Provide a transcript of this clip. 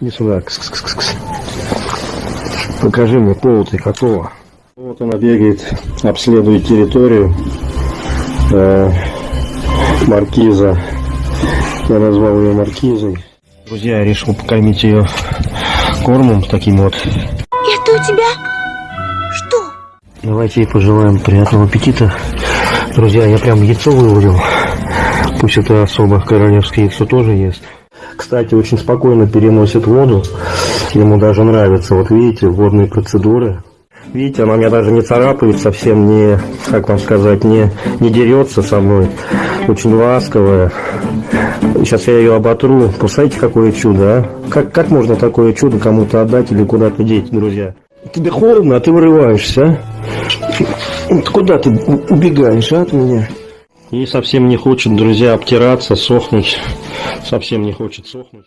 Иди сюда. Кс -кс -кс -кс. Покажи мне пол ты какого. Вот она бегает, обследует территорию э, маркиза. Я назвал ее маркизой. Друзья, я решил покормить ее кормом таким вот. Это у тебя что? Давайте ей пожелаем приятного аппетита. Друзья, я прям яйцо вывалил. Пусть это особо королевское яйцо тоже есть. Кстати, очень спокойно переносит воду. Ему даже нравится. Вот видите, водные процедуры. Видите, она меня даже не царапает, совсем не, как вам сказать, не, не дерется со мной. Очень ласковая. Сейчас я ее оботру. Посмотрите, какое чудо, а? Как, как можно такое чудо кому-то отдать или куда-то деть, друзья? Тебе холодно, а ты вырываешься, а? Куда ты убегаешь, а, от меня? И совсем не хочет, друзья, обтираться, сохнуть. Совсем не хочет сохнуть.